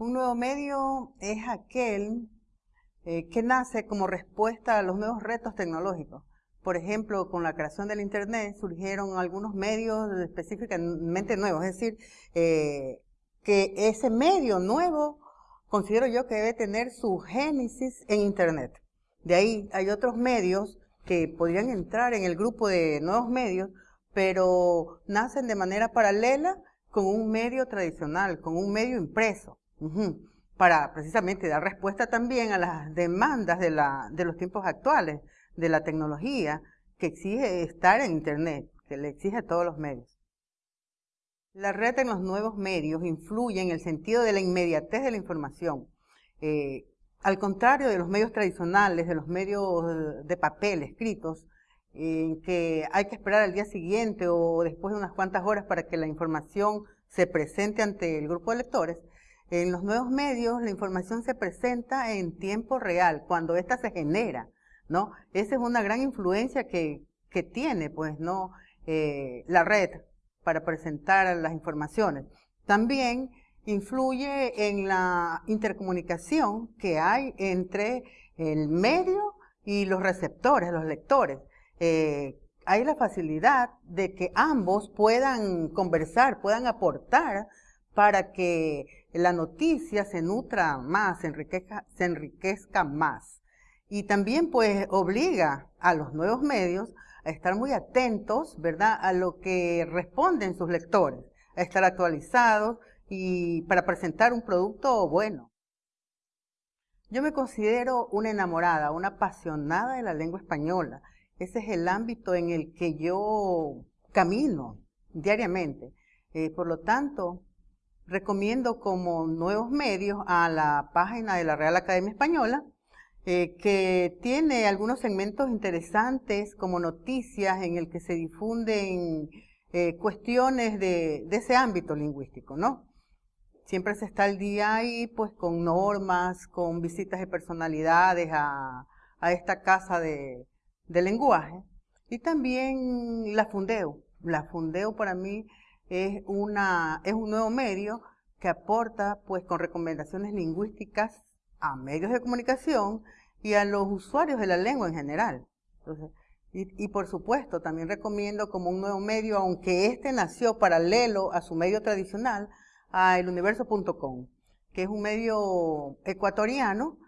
Un nuevo medio es aquel eh, que nace como respuesta a los nuevos retos tecnológicos. Por ejemplo, con la creación del Internet surgieron algunos medios específicamente nuevos, es decir, eh, que ese medio nuevo considero yo que debe tener su génesis en Internet. De ahí hay otros medios que podrían entrar en el grupo de nuevos medios, pero nacen de manera paralela con un medio tradicional, con un medio impreso para precisamente dar respuesta también a las demandas de, la, de los tiempos actuales, de la tecnología, que exige estar en Internet, que le exige a todos los medios. La red en los nuevos medios influye en el sentido de la inmediatez de la información. Eh, al contrario de los medios tradicionales, de los medios de papel escritos, en que hay que esperar al día siguiente o después de unas cuantas horas para que la información se presente ante el grupo de lectores, en los nuevos medios la información se presenta en tiempo real, cuando ésta se genera, ¿no? Esa es una gran influencia que, tiene, pues, ¿no? Eh, la red para presentar las informaciones. También influye en la intercomunicación que hay entre el medio y los receptores, los lectores. Eh, hay la facilidad de que ambos puedan conversar, puedan aportar para que la noticia se nutra más, se enriquezca, más. Y también pues obliga a los nuevos medios a estar muy atentos, ¿verdad?, a lo que responden sus lectores, a estar actualizados y para presentar un producto bueno. Yo me considero una enamorada, una apasionada de la lengua española. Ese es el ámbito en el que yo camino diariamente. Eh, por lo tanto, recomiendo como nuevos medios a la página de la Real Academia Española, eh, que tiene algunos segmentos interesantes como noticias en el que se difunden eh, cuestiones de, ese ámbito lingüístico, ¿no? Siempre se está al día ahí, pues, con normas, con visitas de personalidades a, esta casa de, de lenguaje. Y también la Fundeo. La Fundeo para mí es, una, es un nuevo medio que aporta pues con recomendaciones lingüísticas a medios de comunicación y a los usuarios de la lengua en general. y, por supuesto, también recomiendo como un nuevo medio, aunque este nació paralelo a su medio tradicional, a eluniverso.com, que es un medio ecuatoriano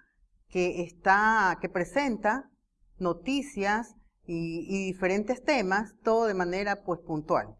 que está, que presenta noticias y, y diferentes temas, todo de manera pues puntual.